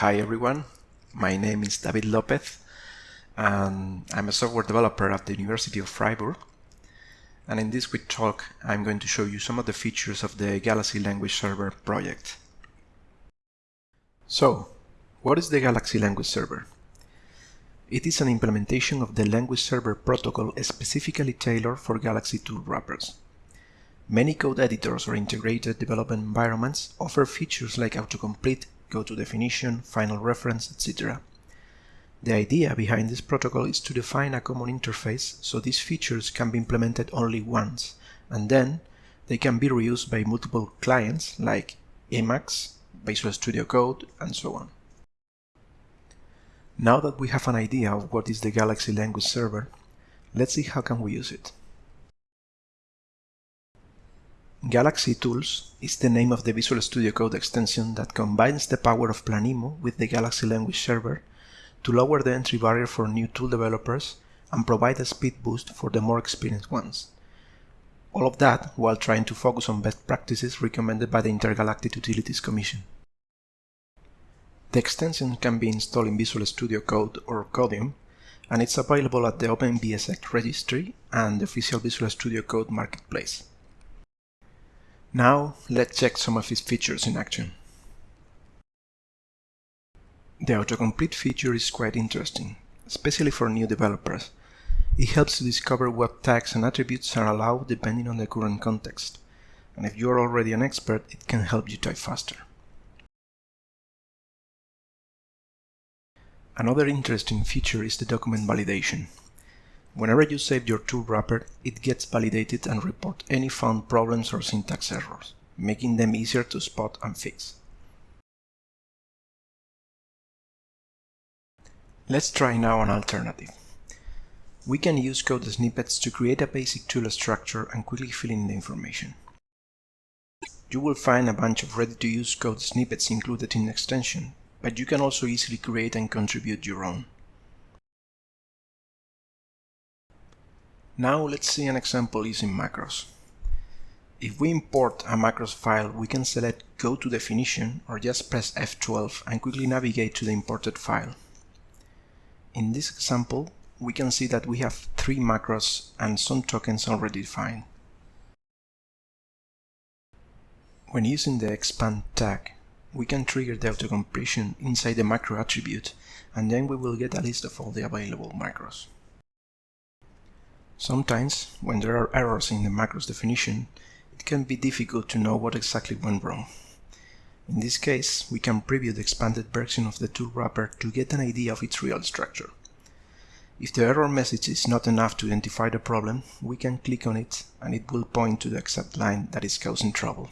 Hi everyone, my name is David Lopez and I'm a software developer at the University of Freiburg and in this quick talk I'm going to show you some of the features of the Galaxy Language Server project. So, what is the Galaxy Language Server? It is an implementation of the Language Server protocol specifically tailored for Galaxy tool wrappers. Many code editors or integrated development environments offer features like autocomplete go to definition, find reference, etc. The idea behind this protocol is to define a common interface so these features can be implemented only once, and then they can be reused by multiple clients like Emacs, Visual Studio Code, and so on. Now that we have an idea of what is the Galaxy Language Server, let's see how can we use it. Galaxy Tools is the name of the Visual Studio Code extension that combines the power of Planemo with the Galaxy Language Server to lower the entry barrier for new tool developers and provide a speed boost for the more experienced ones. All of that while trying to focus on best practices recommended by the Intergalactic Utilities Commission. The extension can be installed in Visual Studio Code or Codium, and it's available at the OpenVSX registry and the official Visual Studio Code marketplace. Now let's check some of its features in action. The autocomplete feature is quite interesting, especially for new developers. It helps to discover what tags and attributes are allowed depending on the current context, and if you are already an expert, it can help you type faster. Another interesting feature is the document validation. Whenever you save your tool wrapper, it gets validated and report any found problems or syntax errors, making them easier to spot and fix. Let's try now an alternative. We can use code snippets to create a basic tool structure and quickly fill in the information. You will find a bunch of ready-to-use code snippets included in the extension, but you can also easily create and contribute your own. Now let's see an example using macros. If we import a macros file, we can select Go to Definition or just press F12 and quickly navigate to the imported file. In this example, we can see that we have three macros and some tokens already defined. When using the expand tag, we can trigger the autocompletion inside the macro attribute and then we will get a list of all the available macros. Sometimes, when there are errors in the macros definition, it can be difficult to know what exactly went wrong. In this case, we can preview the expanded version of the tool wrapper to get an idea of its real structure. If the error message is not enough to identify the problem, we can click on it and it will point to the exact line that is causing trouble.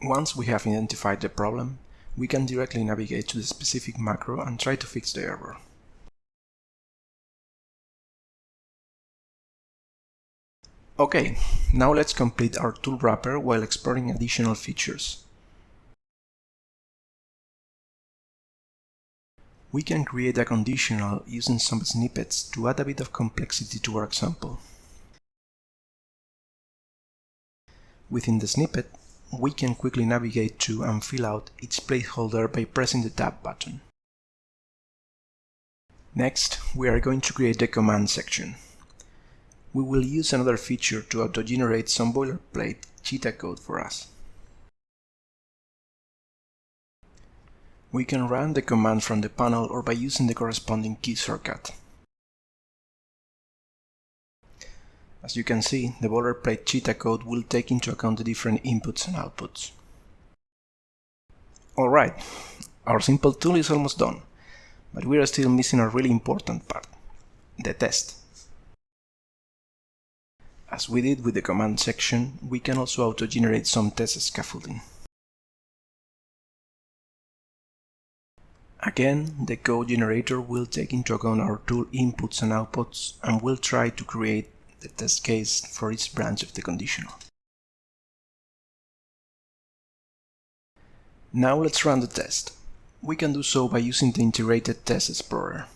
Once we have identified the problem, we can directly navigate to the specific macro and try to fix the error. Okay, now let's complete our tool wrapper while exploring additional features. We can create a conditional using some snippets to add a bit of complexity to our example. Within the snippet, we can quickly navigate to and fill out each placeholder by pressing the Tab button. Next, we are going to create the command section. We will use another feature to auto-generate some boilerplate cheetah code for us. We can run the command from the panel or by using the corresponding key shortcut. As you can see, the boilerplate cheetah code will take into account the different inputs and outputs. Alright, our simple tool is almost done, but we are still missing a really important part, the test. As we did with the command section, we can also auto-generate some test scaffolding. Again, the code generator will take into account our tool inputs and outputs and will try to create the test case for each branch of the conditional. Now let's run the test. We can do so by using the Integrated Test Explorer.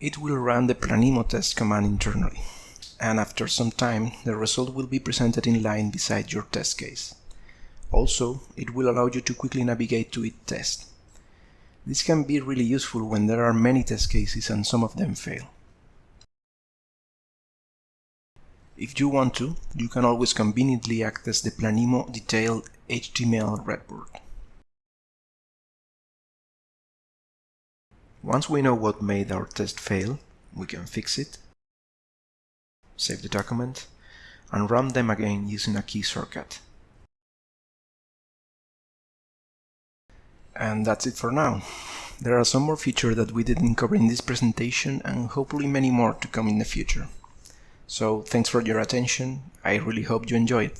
It will run the Planemo test command internally. and after some time the result will be presented in line beside your test case. Also, it will allow you to quickly navigate to each test. This can be really useful when there are many test cases and some of them fail. If you want to, you can always conveniently access the Planemo detailed HTML redboard. Once we know what made our test fail, we can fix it, save the document, and run them again using a key shortcut. And that's it for now. There are some more features that we didn't cover in this presentation and hopefully many more to come in the future. So thanks for your attention, I really hope you enjoyed.